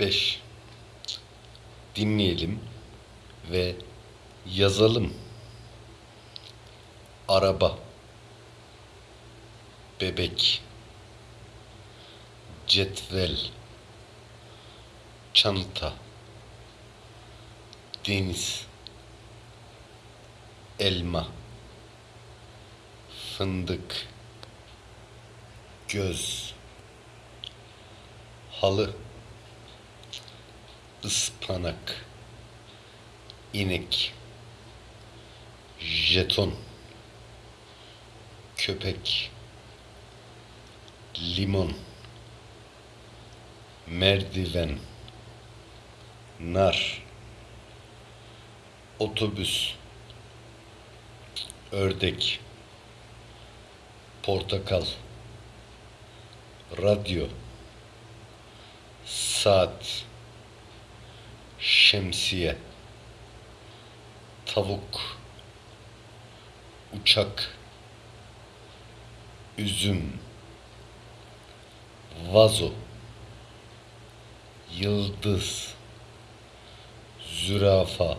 5. Dinleyelim ve yazalım. Araba, bebek, cetvel, çanta, deniz, elma, fındık, göz, halı, ıspanak, inek, jeton, köpek, limon, merdiven, nar, otobüs, ördek, portakal, radyo, saat, şemsiye, tavuk, uçak, üzüm, vazo, yıldız, zürafa,